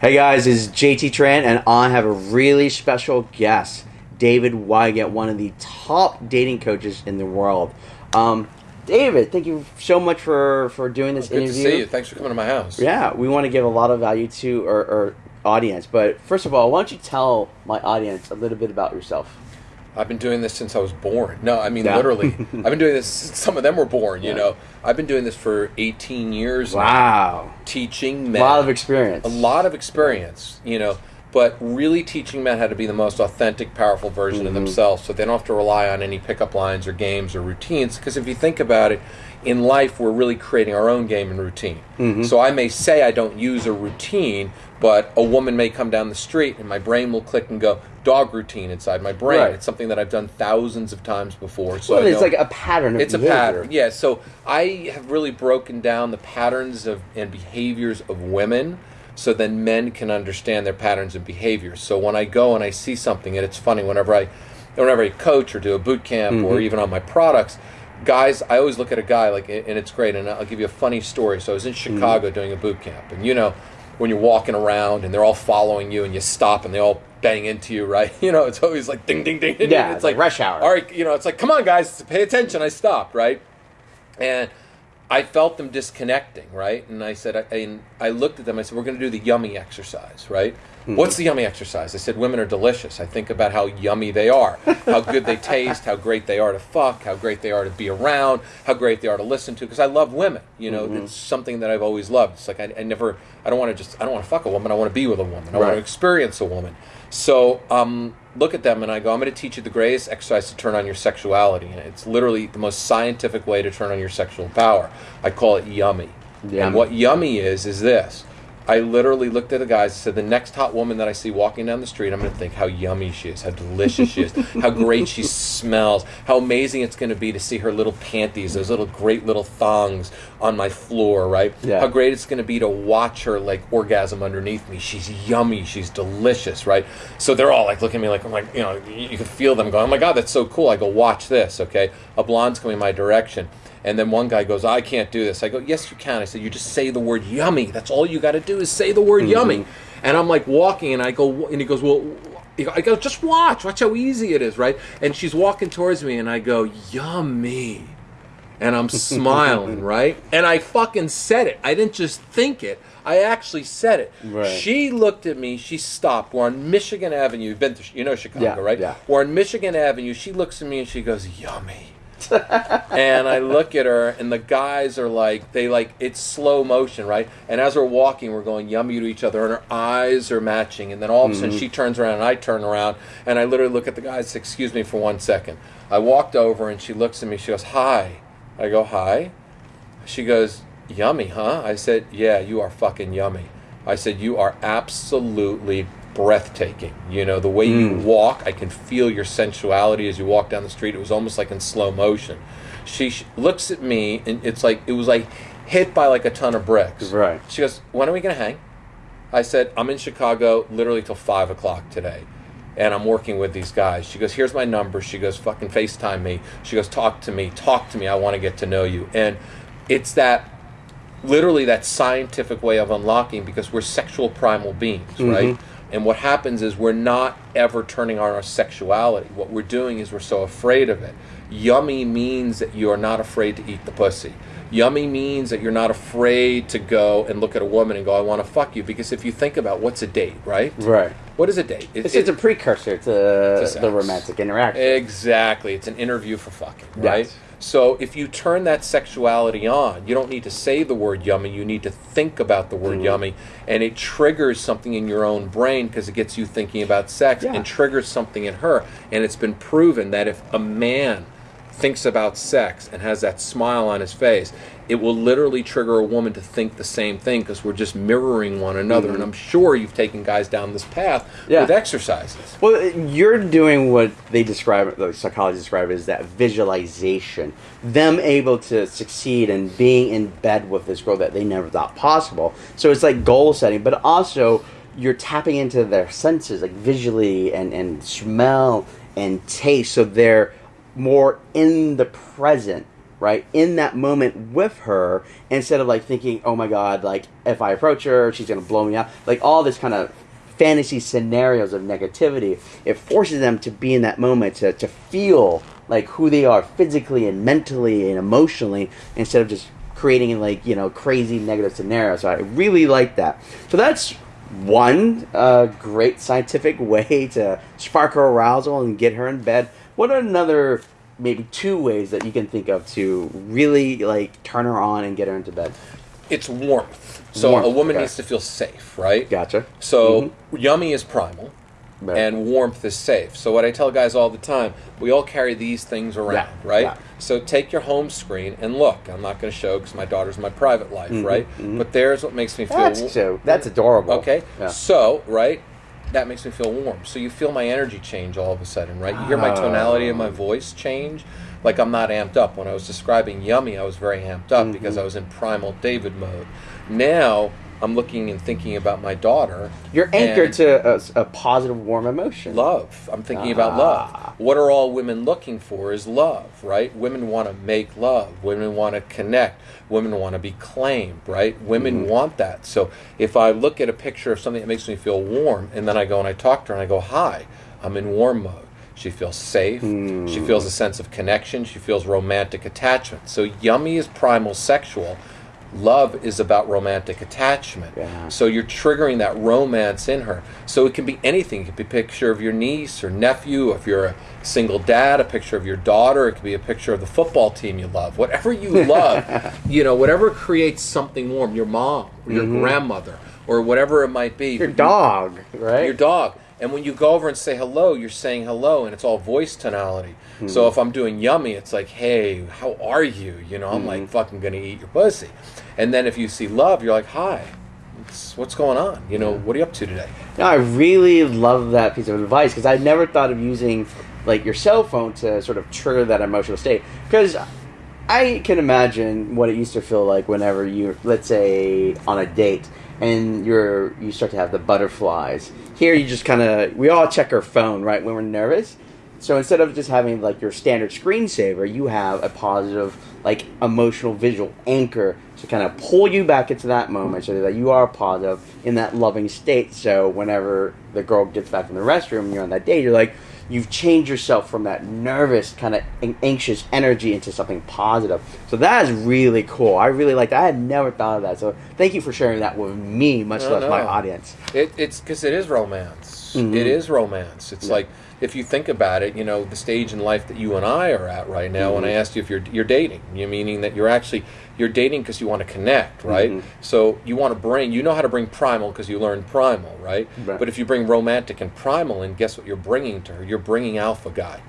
Hey guys, is JT Tran, and I have a really special guest, David Wygant, one of the top dating coaches in the world. Um, David, thank you so much for, for doing this Good interview. to see you. Thanks for coming to my house. Yeah, we want to give a lot of value to our, our audience, but first of all, why don't you tell my audience a little bit about yourself? I've been doing this since I was born. No, I mean Yeah. literally. I've been doing this since some of them were born, you Yeah. know. I've been doing this for 18 years now, Wow, teaching a lot of experience. a lot of experience, you know, but really teaching men how to be the most authentic, powerful version Mm-hmm. of themselves so they don't have to rely on any pickup lines or games or routines. Because if you think about it, in life, we're really creating our own game and routine. Mm-hmm. So I may say I don't use a routine, but a woman may come down the street and my brain will click and go, dog routine inside my brain. Right. It's something that I've done thousands of times before. So Well, it's like a pattern of it's a pattern yeah so i have really broken down the patterns of and behaviors of women so then men can understand their patterns and behaviors so when i go and i see something and it's funny whenever i whenever i coach or do a boot camp Mm-hmm. or even on my products guys i always look at a guy like and it's great and i'll give you a funny story so i was in Mm-hmm. chicago doing a boot camp and you know when you're walking around and they're all following you and you stop and they all bang into you right you know it's always like ding ding ding ding, Yeah, it's it's like rush hour. all right you know it's like come on guys pay attention i stopped right and I felt them disconnecting, right? And I said, I, and I looked at them. I said, "We're going to do the yummy exercise, right? Hmm. What's the yummy exercise?" I said, "Women are delicious. I think about how yummy they are, how good they taste, how great they are to fuck, how great they are to be around, how great they are to listen to. Because I love women. You know, Mm-hmm. it's something that I've always loved. It's like I, I never, I don't want to just, I don't want to fuck a woman. I want to be with a woman. I want to experience a woman. So, um, look at them and I go, I'm going to teach you the greatest exercise to turn on your sexuality. And it's literally the most scientific way to turn on your sexual power. I call it yummy. Yummy. And what yummy is, is this. I literally looked at the guys and said, the next hot woman that I see walking down the street, I'm going to think how yummy she is, how delicious she is, how great she smells, how amazing it's going to be to see her little panties, those little great little thongs on my floor, right? Yeah. How great it's going to be to watch her like orgasm underneath me. She's yummy, she's delicious, right? So they're all like looking at me like I'm like, you know, you, you can feel them going, "Oh my god, that's so cool." I go, "Watch this, okay?" A blonde's coming my direction. And then one guy goes, I can't do this. I go, Yes, you can. I said, You just say the word yummy. That's all you got to do is say the word yummy. Mm-hmm. And I'm like walking, and I go, and he goes, Well, I go, Just watch. Watch how easy it is, right? And she's walking towards me, and I go, Yummy. And I'm smiling, right? And I fucking said it. I didn't just think it. I actually said it. Right. She looked at me. She stopped. We're on Michigan Avenue. You've been to, you know Chicago, Yeah, right? yeah. We're on Michigan Avenue. She looks at me and she goes, "Yummy." and I look at her, and the guys are like, they like, it's slow motion, right? And as we're walking, we're going yummy to each other, and her eyes are matching. And then all of a sudden, mm-hmm. she turns around, and I turn around, and I literally look at the guys, excuse me for one second. I walked over, and she looks at me, she goes, hi. I go, hi. She goes, yummy, huh? I said, yeah, you are fucking yummy. I said, you are absolutely breathtaking. You know, the way you mm. walk, I can feel your sensuality as you walk down the street. It was almost like in slow motion. She sh- looks at me, and it's like, it was like hit by like a ton of bricks. Right. She goes, when are we going to hang? I said, I'm in Chicago literally till five o'clock today. And I'm working with these guys. She goes, Here's my number. She goes, Fucking FaceTime me. She goes, Talk to me. Talk to me. I want to get to know you. And it's that literally that scientific way of unlocking because we're sexual primal beings, right? Mm-hmm. And what happens is we're not ever turning on our sexuality. What we're doing is we're so afraid of it. Yummy means that you are not afraid to eat the pussy. Yummy means that you're not afraid to go and look at a woman and go, I want to fuck you. Because if you think about what's a date, right? Right. What is a date? It- It's, it- it's a precursor to, sex. the romantic interaction. Exactly. It's an interview for fucking, right? Yes. So if you turn that sexuality on, you don't need to say the word yummy, you need to think about the word Mm-hmm. yummy and it triggers something in your own brain because it gets you thinking about sex Yeah. and triggers something in her and it's been proven that if a man thinks about sex and has that smile on his face, it will literally trigger a woman to think the same thing because we're just mirroring one another. And I'm sure you've taken guys down this path Mm-hmm. Yeah. with exercises. Well, you're doing what they describe, the psychologists describe as that visualization. Them able to succeed and being in bed with this girl that they never thought possible. So it's like goal setting, but also you're tapping into their senses, like visually and, and smell and taste. So they're more in the present right in that moment with her instead of like thinking oh my god like if i approach her she's gonna blow me up like all this kind of fantasy scenarios of negativity it forces them to be in that moment to, to feel like who they are physically and mentally and emotionally instead of just creating like you know crazy negative scenarios. So i really like that. So that's one uh, great scientific way to spark her arousal and get her in bed. What another maybe two ways that you can think of to really like turn her on and get her into bed It's warmth. So Warmth, a woman okay. needs to feel safe, right? gotcha So yummy is primal, Right. and warmth is safe. So what I tell guys all the time, we all carry these things around, Yeah, right? yeah. So take your home screen and look. I'm not going to show because my daughter's my private life, Mhm, right? mhm. But there's what makes me feel. that's wa- so that's adorable Okay. yeah. So right, that makes me feel warm. So you feel my energy change all of a sudden, right? You hear my tonality and my voice change. Like I'm not amped up. When I was describing yummy, I was very amped up because Mm-hmm. I was in primal David mode. Now I'm looking and thinking about my daughter. You're anchored to a, a positive, warm emotion. love. I'm thinking about Ah. love. What are all women looking for is love, right? Women want to make love. Women want to connect. Women want to be claimed, right? Women Mm-hmm. want that. So if I look at a picture of something that makes me feel warm, and then I go and I talk to her and I go, "Hi, I'm in warm mode." She feels safe. Hmm. She feels a sense of connection. She feels romantic attachment. So yummy is primal sexual. Love is about romantic attachment. Yeah. So you're triggering that romance in her. So it can be anything. It could be a picture of your niece or nephew. If you're a single dad, a picture of your daughter. It could be a picture of the football team you love. Whatever you love, you know, whatever creates something warm. Your mom, or your grandmother, or whatever it might be. Mm-hmm. Your dog, right? Your dog. And when you go over and say hello, you're saying hello, and it's all voice tonality. Hmm. So if I'm doing yummy, it's like, hey, how are you? You know, I'm Hmm. like fucking gonna eat your pussy. And then if you see love, you're like, hi, what's, what's going on? You know, what are you up to today? No, I really love that piece of advice because I never thought of using like your cell phone to sort of trigger that emotional state. Because I can imagine what it used to feel like whenever you, let's say, on a date and you're you start to have the butterflies. Here, you just kind of we all check our phone right when we're nervous. So instead of just having like your standard screensaver, you have a positive, like emotional visual anchor to kind of pull you back into that moment so that you are positive in that loving state. So whenever the girl gets back from the restroom and you're on that date, you're like, you've changed yourself from that nervous, kind of anxious energy into something positive. So that is really cool. I really like that. I had never thought of that. So thank you for sharing that with me, much less my audience. It, it's because it is romance. Mhm. It is romance. It's Yeah. like if you think about it, you know, the stage in life that you and I are at right now. When I Mhm. asked you if you're you're dating, you meaning that you're actually you're dating because you want to connect, right? Mhm. So you want to bring you know how to bring primal because you learned primal, right? Right. But if you bring romantic and primal, and guess what you're bringing to her? You're bringing alpha guy.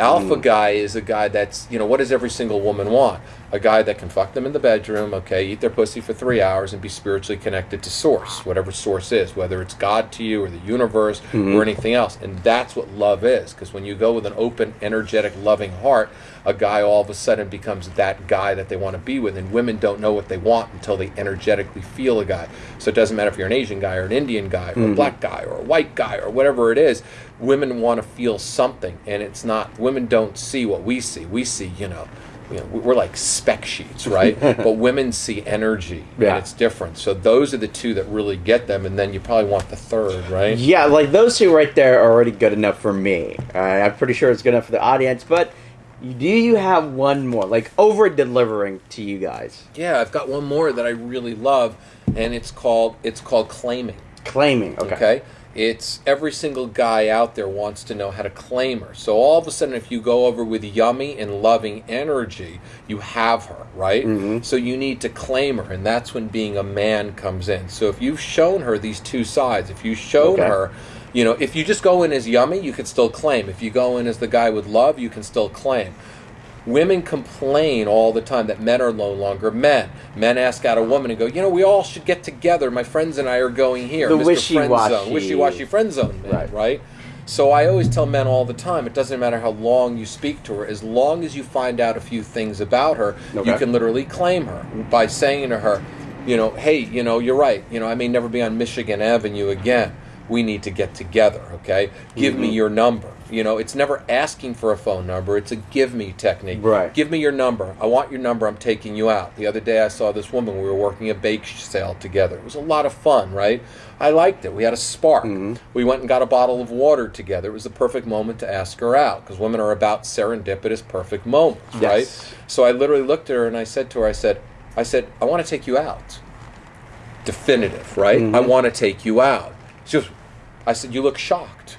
Alpha Mm. guy is a guy that's, you know, what does every single woman want? A guy that can fuck them in the bedroom, okay, eat their pussy for three hours and be spiritually connected to source, whatever source is, whether it's God to you or the universe Mhm. or anything else. And that's what love is. Because when you go with an open, energetic, loving heart, a guy all of a sudden becomes that guy that they want to be with. And women don't know what they want until they energetically feel a guy. So it doesn't matter if you're an Asian guy or an Indian guy or a Mhm. black guy or a white guy or whatever it is. Women want to feel something, and it's not. Women don't see what we see. We see, you know, you know, we're like spec sheets, right? but women see energy, Yeah. and it's different. So those are the two that really get them, and then you probably want the third, right? Yeah, like those two right there are already good enough for me. Uh, I'm pretty sure it's good enough for the audience, but do you have one more? Like over delivering to you guys? Yeah, I've got one more that I really love, and it's called it's called claiming. Claiming. Okay. Okay. It's every single guy out there wants to know how to claim her. So all of a sudden, if you go over with yummy and loving energy, you have her, right? Mhm. So you need to claim her, and that's when being a man comes in. So if you've shown her these two sides, if you've shown Okay. her, you know, if you just go in as yummy, you can still claim. If you go in as the guy with love, you can still claim. Women complain all the time that men are no longer men. Men ask out a woman and go, you know, we all should get together. My friends and I are going here. The Mr. wishy-washy. Friend Zone. Wishy-washy friend zone Right. right? So I always tell men all the time, it doesn't matter how long you speak to her, as long as you find out a few things about her, you can literally claim her by saying to her, you know, hey, you know, you're right. You know, I may never be on Michigan Avenue again, we need to get together, okay? Give me mm-hmm. your number. You know, it's never asking for a phone number, it's a give me technique. Right. Give me your number. I want your number. I'm taking you out. The other day I saw this woman. We were working a bake sale together. It was a lot of fun, right? I liked it. We had a spark. Mm-hmm. We went and got a bottle of water together. It was the perfect moment to ask her out because women are about serendipitous, perfect moments, Yes. right? So I literally looked at her and I said to her, I said, I said, I want to take you out. Definitive, right? Mm-hmm. I want to take you out. She goes, I said, you look shocked.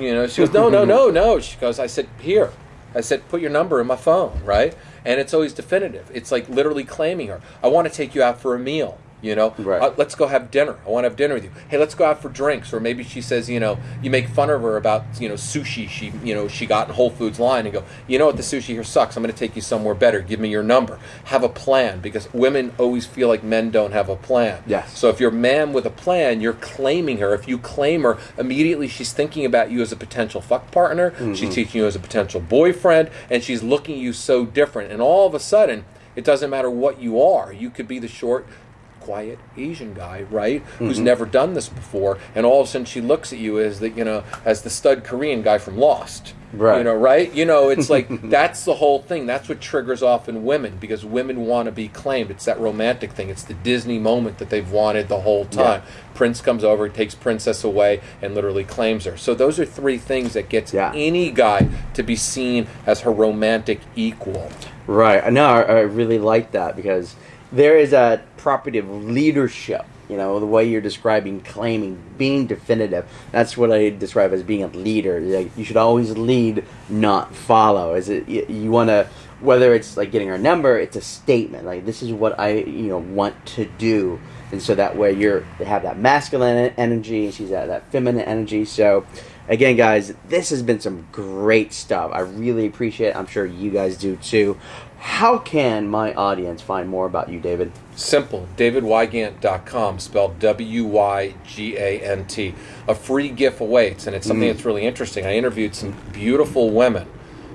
You know, she goes, no, no, no, no. She goes, I said, here. I said, put your number in my phone, right? And it's always definitive. It's like literally claiming her. I want to take you out for a meal. You know, Right. Uh, let's go have dinner. I want to have dinner with you. Hey, let's go out for drinks. Or maybe she says, you know, you make fun of her about, you know, sushi she, you know, she got in Whole Foods line and go, you know what, the sushi here sucks. I'm going to take you somewhere better. Give me your number. Have a plan because women always feel like men don't have a plan. Yes. So if you're a man with a plan, you're claiming her. If you claim her, immediately she's thinking about you as a potential fuck partner. She's teaching you as a potential boyfriend, and she's looking at you so different. And all of a sudden, it doesn't matter what you are. You could be the short, quiet Asian guy, right? Who's mm-hmm. never done this before, and all of a sudden she looks at you as the you know as the stud Korean guy from Lost. Right. You know, right? You know, it's like that's the whole thing. That's what triggers off in women because women want to be claimed. It's that romantic thing. It's the Disney moment that they've wanted the whole time. Prince comes over, takes princess away, and literally claims her. So those are three things that gets Yeah. any guy to be seen as her romantic equal. Right. No, I, I really like that because there is a property of leadership. You know, the way you're describing claiming, being definitive. That's what I describe as being a leader. Like, you should always lead, not follow. Is it you, want to whether it's like getting her number, it's a statement. Like this is what I you know want to do, and so that way you're they have that masculine energy, and she's at that feminine energy. So again, guys, this has been some great stuff. I really appreciate it. I'm sure you guys do too. How can my audience find more about you, David? Simple. DavidWygant.com, spelled W Y G A N T. A free gift awaits, and it's something Mm. that's really interesting. I interviewed some beautiful women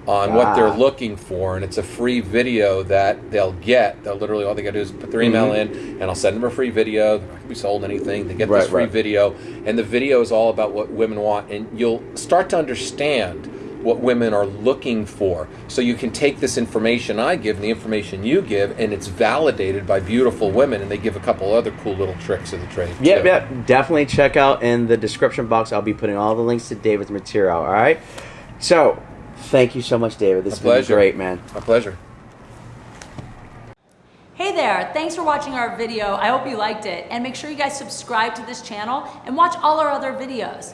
on what they're Ah. looking for, and it's a free video that they'll get. They'll literally, all they got to do is put their email in, and I'll send them a free video. They're not going to be sold anything. They get Mm-hmm. Right, this free right. video, and the video is all about what women want, and you'll start to understand what women are looking for. So you can take this information I give and the information you give, and it's validated by beautiful women, and they give a couple other cool little tricks of the trade. Yep, too. yep. Definitely check out in the description box. I'll be putting all the links to David's material. All right. So, thank you so much, David. This My has been pleasure. great, man. My pleasure. Hey there, thanks for watching our video. I hope you liked it. And make sure you guys subscribe to this channel and watch all our other videos.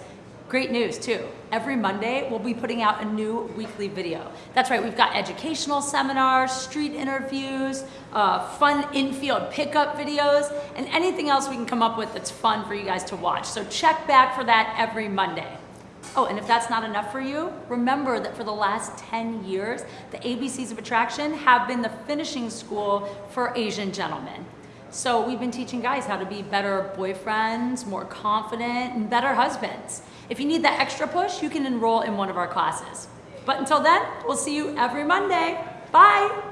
Great news too. Every Monday, we'll be putting out a new weekly video. That's right, we've got educational seminars, street interviews, uh, fun in-field pickup videos, and anything else we can come up with that's fun for you guys to watch. So check back for that every Monday. Oh, and if that's not enough for you, remember that for the last 10 years, the ABCs of Attraction have been the finishing school for Asian gentlemen. So we've been teaching guys how to be better boyfriends, more confident, and better husbands. If you need that extra push, you can enroll in one of our classes. But until then, we'll see you every Monday. Bye!